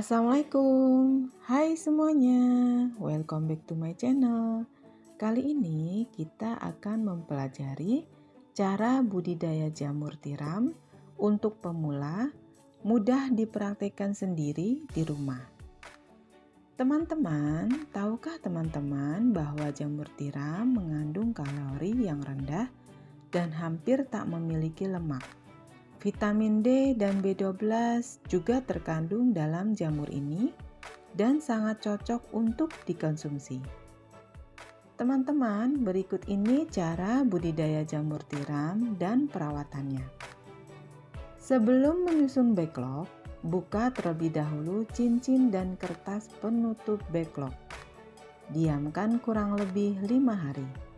Assalamualaikum, hai semuanya, welcome back to my channel. Kali ini kita akan mempelajari cara budidaya jamur tiram untuk pemula, mudah dipraktekkan sendiri di rumah. Teman-teman, tahukah teman-teman bahwa jamur tiram mengandung kalori yang rendah dan hampir tak memiliki lemak? Vitamin D dan B12 juga terkandung dalam jamur ini dan sangat cocok untuk dikonsumsi. Teman-teman, berikut ini cara budidaya jamur tiram dan perawatannya. Sebelum menyusun backlog, buka terlebih dahulu cincin dan kertas penutup backlog. Diamkan kurang lebih 5 hari.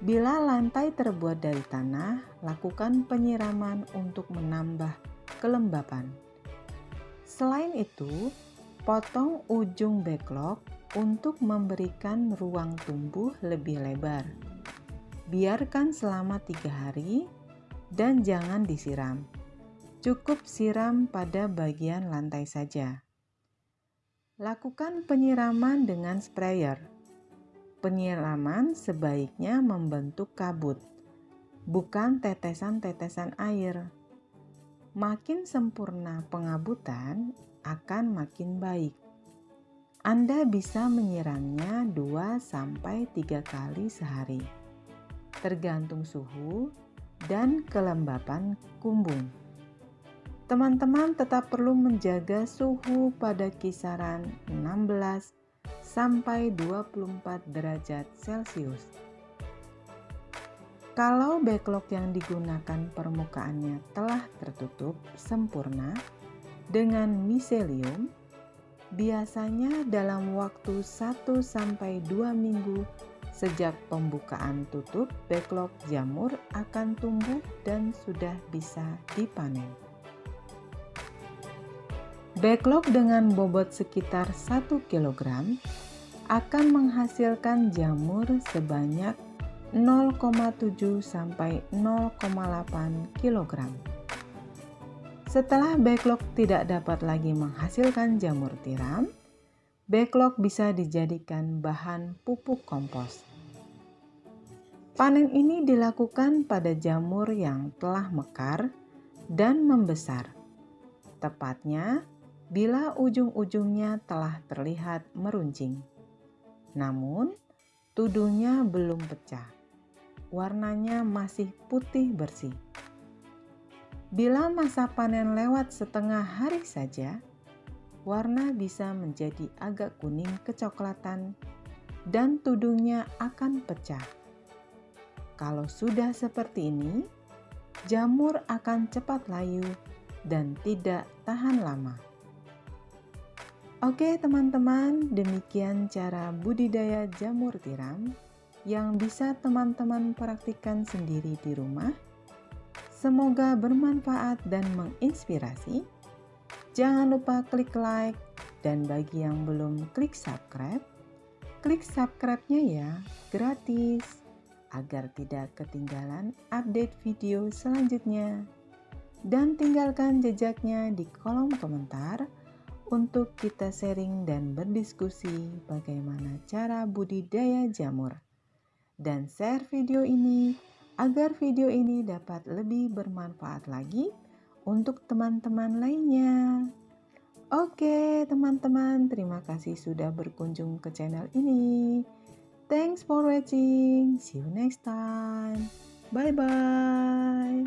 Bila lantai terbuat dari tanah, lakukan penyiraman untuk menambah kelembapan. Selain itu, potong ujung backlog untuk memberikan ruang tumbuh lebih lebar. Biarkan selama tiga hari dan jangan disiram. Cukup siram pada bagian lantai saja. Lakukan penyiraman dengan sprayer Penyiraman sebaiknya membentuk kabut, bukan tetesan-tetesan air. Makin sempurna pengabutan akan makin baik. Anda bisa menyiramnya 2-3 kali sehari, tergantung suhu dan kelembapan kumbung. Teman-teman tetap perlu menjaga suhu pada kisaran 16 sampai 24 derajat Celcius. Kalau backlog yang digunakan permukaannya telah tertutup sempurna dengan miselium, biasanya dalam waktu 1 sampai 2 minggu sejak pembukaan tutup backlog jamur akan tumbuh dan sudah bisa dipanen. Backlog dengan bobot sekitar 1 kg akan menghasilkan jamur sebanyak 0,7 sampai 0,8 kg. Setelah backlog tidak dapat lagi menghasilkan jamur tiram, backlog bisa dijadikan bahan pupuk kompos. Panen ini dilakukan pada jamur yang telah mekar dan membesar, tepatnya bila ujung-ujungnya telah terlihat meruncing. Namun, tuduhnya belum pecah. Warnanya masih putih bersih. Bila masa panen lewat setengah hari saja, warna bisa menjadi agak kuning kecoklatan dan tudungnya akan pecah. Kalau sudah seperti ini, jamur akan cepat layu dan tidak tahan lama. Oke teman-teman, demikian cara budidaya jamur tiram yang bisa teman-teman praktikkan sendiri di rumah. Semoga bermanfaat dan menginspirasi. Jangan lupa klik like dan bagi yang belum klik subscribe, klik subscribe-nya ya, gratis agar tidak ketinggalan update video selanjutnya. Dan tinggalkan jejaknya di kolom komentar untuk kita sharing dan berdiskusi bagaimana cara budidaya jamur. Dan share video ini agar video ini dapat lebih bermanfaat lagi untuk teman-teman lainnya. Oke, teman-teman, terima kasih sudah berkunjung ke channel ini. Thanks for watching. See you next time. Bye bye.